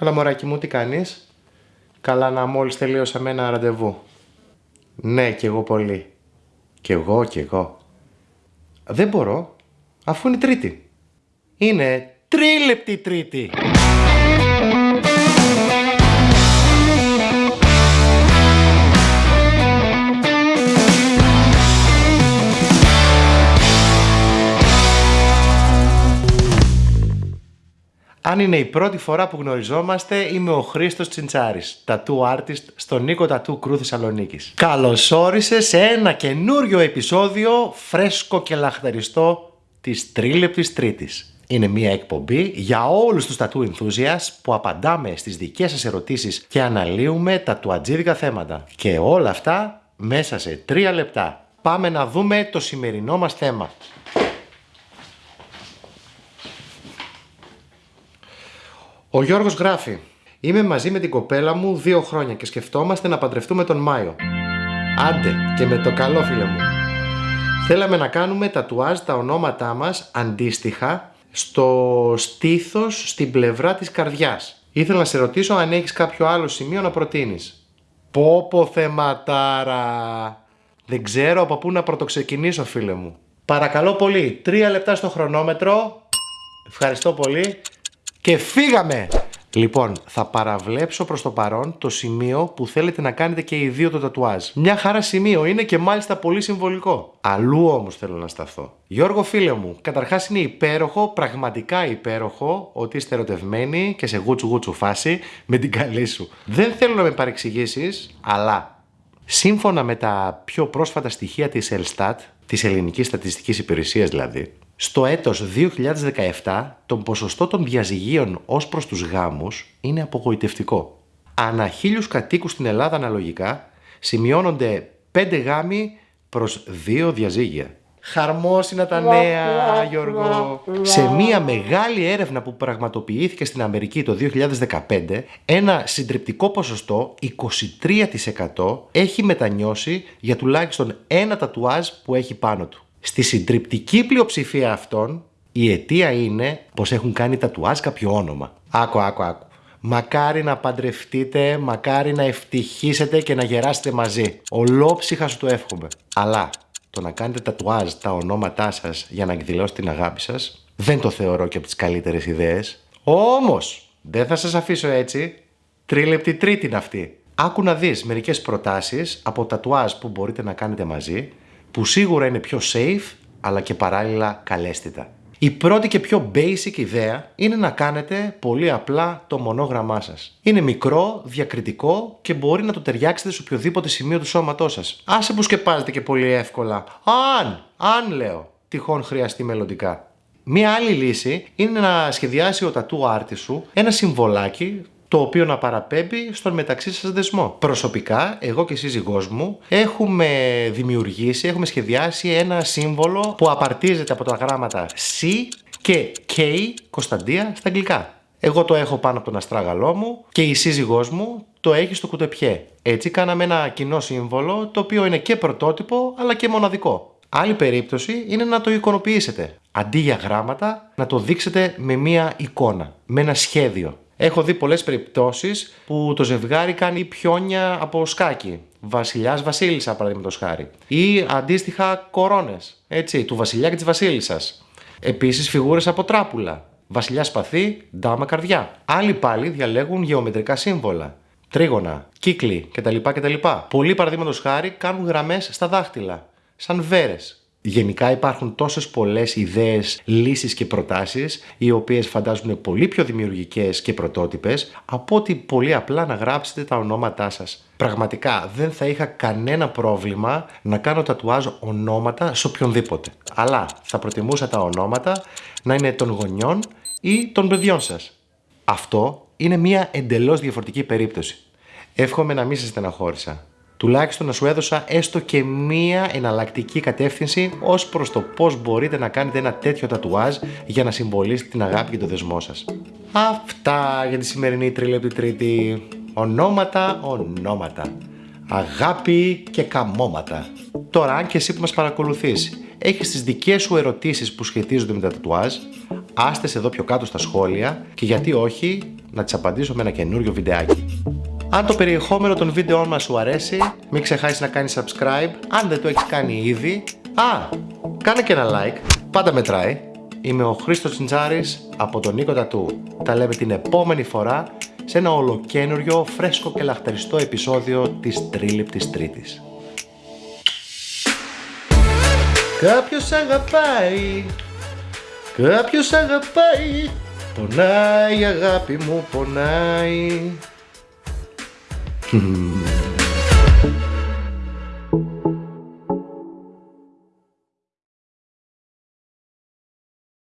Καλά μωράκι μου, τι κάνεις; Καλά να μόλις τελείωσαμε ένα ραντεβού. Ναι, κι εγώ πολύ. Κι εγώ, κι εγώ. Δεν μπορώ, αφού είναι τρίτη. Είναι τρίλεπτη τρίτη. Αν είναι η πρώτη φορά που γνωριζόμαστε, είμαι ο Χρήστος Τσιντσάρης, tattoo artist στο Νίκο Tattoo Crew Θεσσαλονίκης. Καλώς όρισες σε ένα καινούριο επεισόδιο φρέσκο και λαχταριστό της Τρίλεπτης Τρίτης. Είναι μια εκπομπή για όλους τους tattoo enthusiasts που απαντάμε στις δικές σας ερωτήσεις και αναλύουμε τα τουατζίδικα θέματα. Και όλα αυτά μέσα σε τρία λεπτά. Πάμε να δούμε το σημερινό μας θέμα. Ο Γιώργος γράφει Είμαι μαζί με την κοπέλα μου δύο χρόνια και σκεφτόμαστε να παντρευτούμε τον Μάιο. Άντε και με το καλό φίλε μου. Θέλαμε να κάνουμε τατουάζ τα ονόματά μας αντίστοιχα στο στήθος στην πλευρά της καρδιάς. Ήθελα να σε ρωτήσω αν έχεις κάποιο άλλο σημείο να προτείνεις. Πόπο θεματάρα. Δεν ξέρω από πού να πρωτοξεκινήσω φίλε μου. Παρακαλώ πολύ, τρία λεπτά στο χρονόμετρο. Ευχαριστώ πολύ και φύγαμε! Λοιπόν, θα παραβλέψω προς το παρόν το σημείο που θέλετε να κάνετε και οι δύο το τατουάζ. Μια χαρά σημείο είναι και μάλιστα πολύ συμβολικό. Αλλού όμως θέλω να σταθώ. Γιώργο φίλε μου, καταρχάς είναι υπέροχο, πραγματικά υπέροχο, ότι είστε ερωτευμένοι και σε γούτσου γούτσου φάση με την καλή σου. Δεν θέλω να με παρεξηγήσεις, αλλά σύμφωνα με τα πιο πρόσφατα στοιχεία της Ελστάτ, της Ελληνικής Στατιστικής Υπηρεσίας δηλαδή, στο έτος 2017 το ποσοστό των διαζυγίων ως προς τους γάμους είναι απογοητευτικό. Ανά χίλιους κατοίκους στην Ελλάδα αναλογικά σημειώνονται 5 γάμοι προς 2 διαζύγια. Χαρμόσυνα τα νέα, Γιώργο. Σε μία μεγάλη έρευνα που πραγματοποιήθηκε στην Αμερική το 2015, ένα συντριπτικό ποσοστό, 23% έχει μετανιώσει για τουλάχιστον ένα τατουάζ που έχει πάνω του. Στη συντριπτική πλειοψηφία αυτών, η αιτία είναι πως έχουν κάνει τατουάζ κάποιο όνομα. Άκου, άκου, άκου. Μακάρι να παντρευτείτε, μακάρι να ευτυχίσετε και να γεράσετε μαζί. Ολόψυχα σου το εύχομαι. Αλλά το να κάνετε τατουάζ τα ονόματά σας για να εκδηλώσετε την αγάπη σας, δεν το θεωρώ και από τις καλύτερες ιδέες. Όμως, δεν θα σας αφήσω έτσι. Τρίλεπτη τρίτη είναι αυτή. Άκου να δεις μερικές προτάσεις από τατουάζ που μπορείτε να κάνετε μαζί που σίγουρα είναι πιο safe αλλά και παράλληλα καλέσθητα. Η πρώτη και πιο basic ιδέα είναι να κάνετε πολύ απλά το μονόγραμμά σας. Είναι μικρό, διακριτικό και μπορεί να το ταιριάξετε σε οποιοδήποτε σημείο του σώματός σας. Άσε που σκεπάζετε και πολύ εύκολα. Αν, αν λέω, τυχόν χρειαστεί μελλοντικά. Μία άλλη λύση είναι να σχεδιάσει ο τατού άρτη σου ένα συμβολάκι το οποίο να παραπέμπει στον μεταξύ σας δεσμό. Προσωπικά, εγώ και η σύζυγός μου έχουμε δημιουργήσει, έχουμε σχεδιάσει ένα σύμβολο που απαρτίζεται από τα γράμματα C και K, Κωνσταντία, στα αγγλικά. Εγώ το έχω πάνω από τον αστράγαλό μου και η σύζυγός μου το έχει στο κουτεπιέ. Έτσι κάναμε ένα κοινό σύμβολο το οποίο είναι και πρωτότυπο αλλά και μοναδικό. Άλλη περίπτωση είναι να το εικονοποιήσετε. Αντί για γράμματα, να το δείξετε με μία εικόνα, με ένα σχέδιο. Έχω δει πολλές περιπτώσεις που το ζευγάρι κάνει πιόνια από σκάκι. Βασιλιάς Βασίλισσα, παραδείγματος χάρη. Ή αντίστοιχα κορώνες. Έτσι, του Βασιλιά και της Βασίλισσας. Επίσης φιγούρες από τράπουλα. Βασιλιά σπαθί, ντάμα καρδιά. Άλλοι πάλι διαλέγουν γεωμετρικά σύμβολα. Τρίγωνα, κύκλοι κτλ. κτλ. Πολλοί παραδείγματος χάρη κάνουν γραμμές στα δάχτυλα. Σαν βέρες. Γενικά υπάρχουν τόσες πολλές ιδέες, λύσεις και προτάσεις οι οποίες φαντάζουν πολύ πιο δημιουργικές και πρωτότυπες από ότι πολύ απλά να γράψετε τα ονόματά σας. Πραγματικά δεν θα είχα κανένα πρόβλημα να κάνω τατουάζ ονόματα σε οποιονδήποτε. Αλλά θα προτιμούσα τα ονόματα να είναι των γονιών ή των παιδιών σας. Αυτό είναι μια εντελώς διαφορετική περίπτωση. Εύχομαι να μην σας στεναχώρησα τουλάχιστον να σου έδωσα έστω και μία εναλλακτική κατεύθυνση ως προς το πώς μπορείτε να κάνετε ένα τέτοιο τατουάζ για να συμβολήσετε την αγάπη και το δεσμό σας. Αυτά για τη σημερινή τριλέπτη τρίτη. Ονόματα, ονόματα. Αγάπη και καμώματα. Τώρα, αν και εσύ που μας παρακολουθείς, έχεις τις δικές σου ερωτήσεις που σχετίζονται με τα τατουάζ, άστε εδώ πιο κάτω στα σχόλια και γιατί όχι να τις απαντήσω με ένα καινούριο βιντεάκι. Αν το περιεχόμενο των βίντεών μας σου αρέσει, μην ξεχάσεις να κάνεις subscribe, αν δεν το έχεις κάνει ήδη. Α, κάνε και ένα like, πάντα μετράει. Είμαι ο Χρήστος Τσιντζάρης από τον Νίκο Τατού. Τα λέμε την επόμενη φορά σε ένα ολοκένουργιο, φρέσκο και λαχταριστό επεισόδιο της Τρίληπτης Τρίτης. Κάποιος αγαπάει, κάποιος αγαπάει, πονάει αγάπη μου, πονάει. Hmm.